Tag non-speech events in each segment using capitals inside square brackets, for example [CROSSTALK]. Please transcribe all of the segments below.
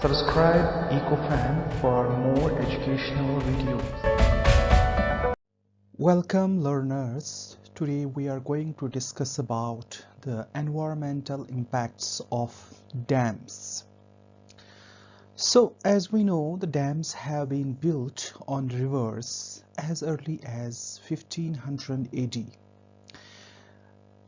Subscribe EcoFam for more educational videos. Welcome learners. Today we are going to discuss about the environmental impacts of dams. So as we know the dams have been built on rivers as early as 1500 AD.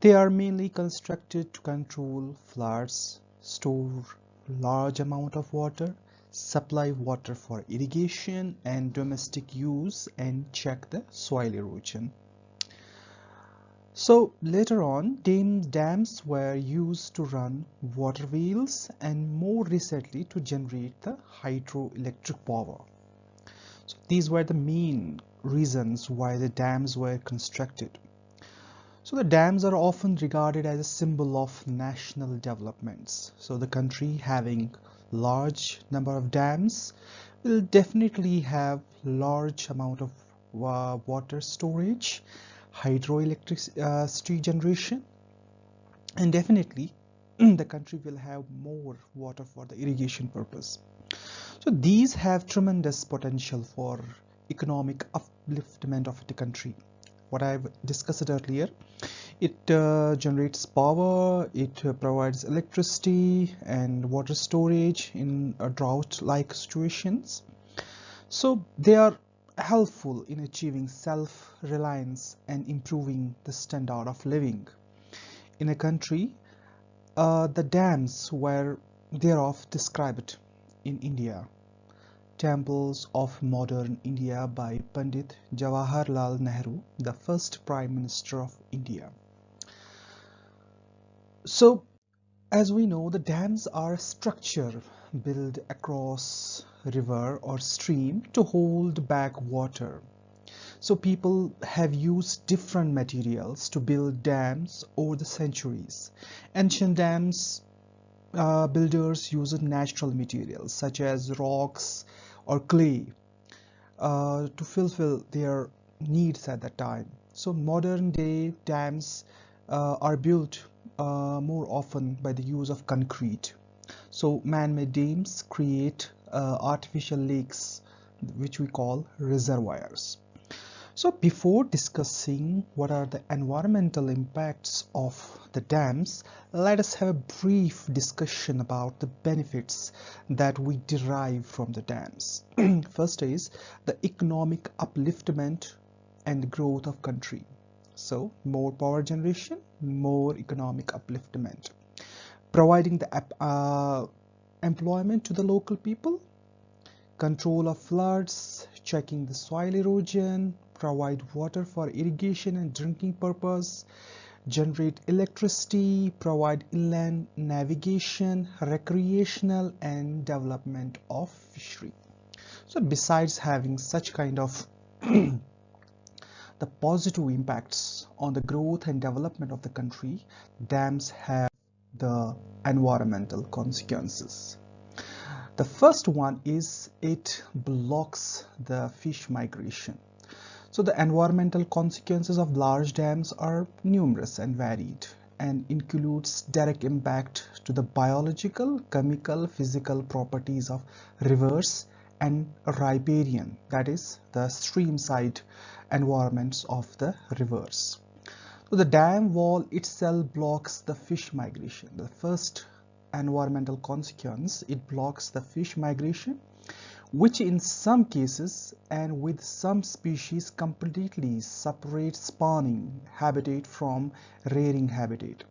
They are mainly constructed to control floods, store large amount of water, supply water for irrigation and domestic use and check the soil erosion. So later on dams were used to run water wheels and more recently to generate the hydroelectric power. So these were the main reasons why the dams were constructed. So the dams are often regarded as a symbol of national developments. So the country having large number of dams will definitely have large amount of uh, water storage, hydroelectricity generation, and definitely [CLEARS THROAT] the country will have more water for the irrigation purpose. So these have tremendous potential for economic upliftment of the country what I've discussed earlier. It uh, generates power it uh, provides electricity and water storage in drought like situations. So they are helpful in achieving self-reliance and improving the standard of living. In a country uh, the dams were thereof described in India Temples of Modern India by Pandit Jawaharlal Nehru, the first Prime Minister of India. So, as we know, the dams are a structure built across river or stream to hold back water. So people have used different materials to build dams over the centuries. Ancient dams uh, builders used natural materials such as rocks, or clay uh, to fulfill their needs at that time. So modern day dams uh, are built uh, more often by the use of concrete. So man-made dams create uh, artificial lakes which we call reservoirs. So before discussing what are the environmental impacts of the dams, let us have a brief discussion about the benefits that we derive from the dams. [CLEARS THROAT] First is the economic upliftment and growth of country. So more power generation, more economic upliftment. Providing the uh, employment to the local people, control of floods, checking the soil erosion, provide water for irrigation and drinking purpose, generate electricity, provide inland navigation, recreational and development of fishery. So besides having such kind of [CLEARS THROAT] the positive impacts on the growth and development of the country, dams have the environmental consequences. The first one is it blocks the fish migration. So the environmental consequences of large dams are numerous and varied and includes direct impact to the biological, chemical, physical properties of rivers and riparian, that is the stream side environments of the rivers. So the dam wall itself blocks the fish migration. The first environmental consequence, it blocks the fish migration which in some cases and with some species completely separate spawning habitat from rearing habitat.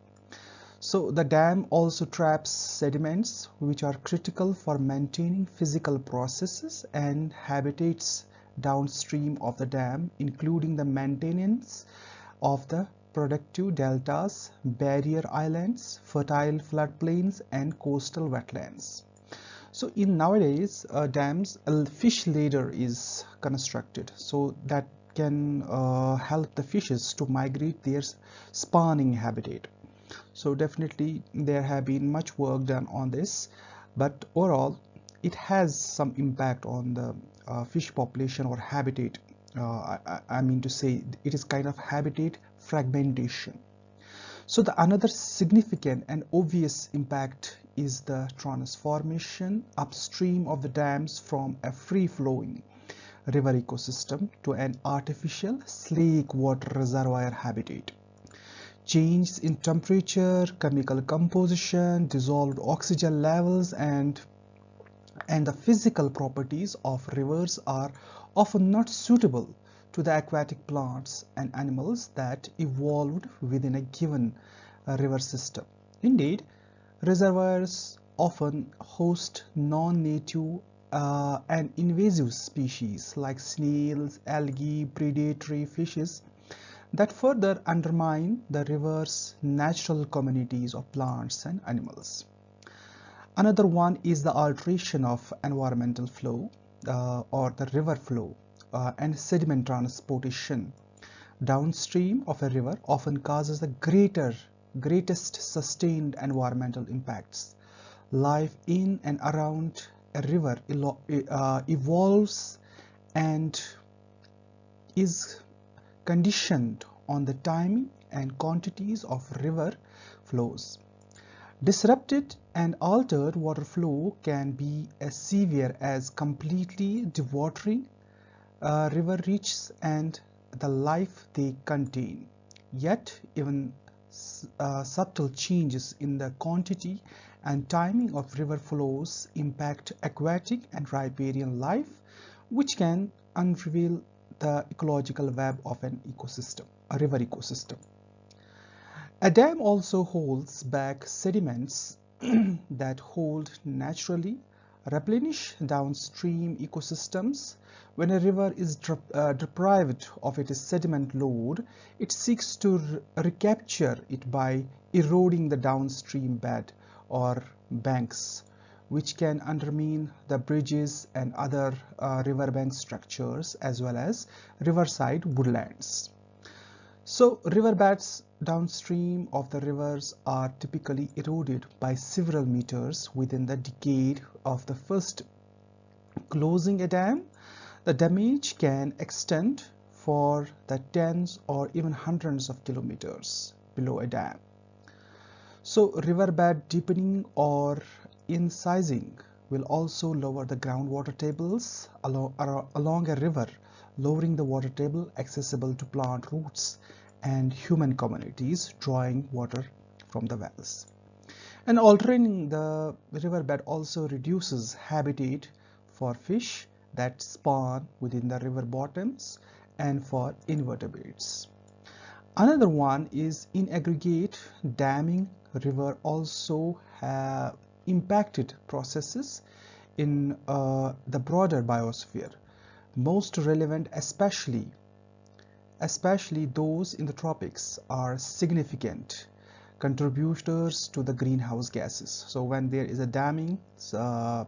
So the dam also traps sediments which are critical for maintaining physical processes and habitats downstream of the dam including the maintenance of the productive deltas, barrier islands, fertile floodplains and coastal wetlands. So in nowadays uh, dams, a fish ladder is constructed so that can uh, help the fishes to migrate their spawning habitat. So definitely there have been much work done on this, but overall it has some impact on the uh, fish population or habitat. Uh, I, I mean to say it is kind of habitat fragmentation. So the another significant and obvious impact is the transformation upstream of the dams from a free-flowing river ecosystem to an artificial slake water reservoir habitat. Changes in temperature, chemical composition, dissolved oxygen levels and and the physical properties of rivers are often not suitable to the aquatic plants and animals that evolved within a given uh, river system. Indeed, reservoirs often host non-native uh, and invasive species like snails, algae, predatory fishes that further undermine the river's natural communities of plants and animals. Another one is the alteration of environmental flow uh, or the river flow uh, and sediment transportation downstream of a river often causes the greater greatest sustained environmental impacts. Life in and around a river uh, evolves and is conditioned on the timing and quantities of river flows. Disrupted and altered water flow can be as severe as completely devouring uh, river reaches and the life they contain. Yet even uh, subtle changes in the quantity and timing of river flows impact aquatic and riparian life which can unravel the ecological web of an ecosystem, a river ecosystem. A dam also holds back sediments [CLEARS THROAT] that hold naturally replenish downstream ecosystems. When a river is uh, deprived of its sediment load, it seeks to re recapture it by eroding the downstream bed or banks, which can undermine the bridges and other uh, riverbank structures as well as riverside woodlands. So riverbeds downstream of the rivers are typically eroded by several meters within the decade of the first closing a dam. The damage can extend for the tens or even hundreds of kilometers below a dam. So riverbed deepening or incising will also lower the groundwater tables along, along a river, lowering the water table accessible to plant roots and human communities drawing water from the wells. And altering the riverbed also reduces habitat for fish that spawn within the river bottoms and for invertebrates. Another one is in aggregate damming river also have impacted processes in uh, the broader biosphere most relevant especially especially those in the tropics, are significant contributors to the greenhouse gases. So when there is a damming, uh,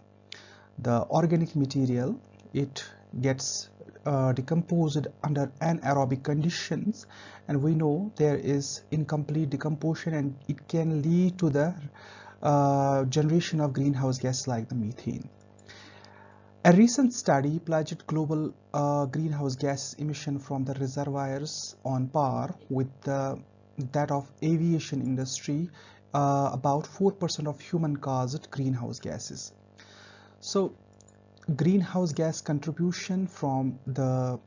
the organic material, it gets uh, decomposed under anaerobic conditions and we know there is incomplete decomposition and it can lead to the uh, generation of greenhouse gas like the methane. A recent study pledged global uh, greenhouse gas emission from the reservoirs on par with the, that of aviation industry, uh, about 4% of human caused greenhouse gases. So greenhouse gas contribution from the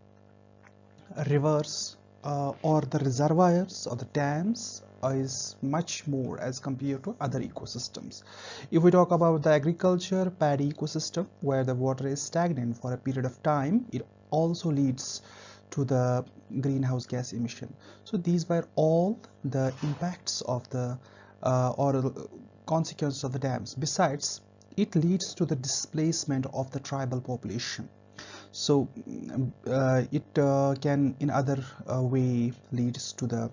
rivers uh, or the reservoirs or the dams is much more as compared to other ecosystems. If we talk about the agriculture paddy ecosystem where the water is stagnant for a period of time, it also leads to the greenhouse gas emission. So these were all the impacts of the uh, or consequences of the dams. Besides, it leads to the displacement of the tribal population so uh, it uh, can in other uh, way leads to the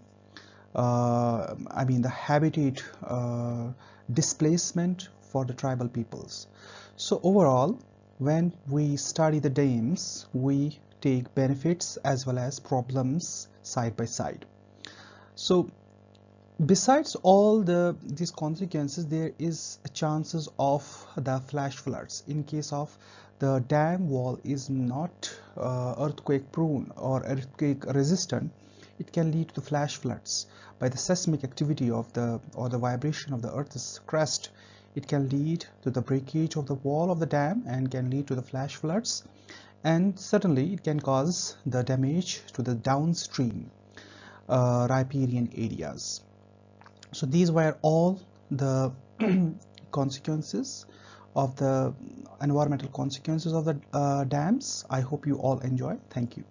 uh, I mean the habitat uh, displacement for the tribal peoples. So overall, when we study the dams, we take benefits as well as problems side by side. So besides all the these consequences, there is chances of the flash floods in case of the dam wall is not uh, earthquake prone or earthquake resistant. It can lead to flash floods. By the seismic activity of the or the vibration of the earth's crust it can lead to the breakage of the wall of the dam and can lead to the flash floods. And certainly it can cause the damage to the downstream uh, riparian areas. So these were all the [CLEARS THROAT] consequences of the environmental consequences of the uh, dams. I hope you all enjoy. Thank you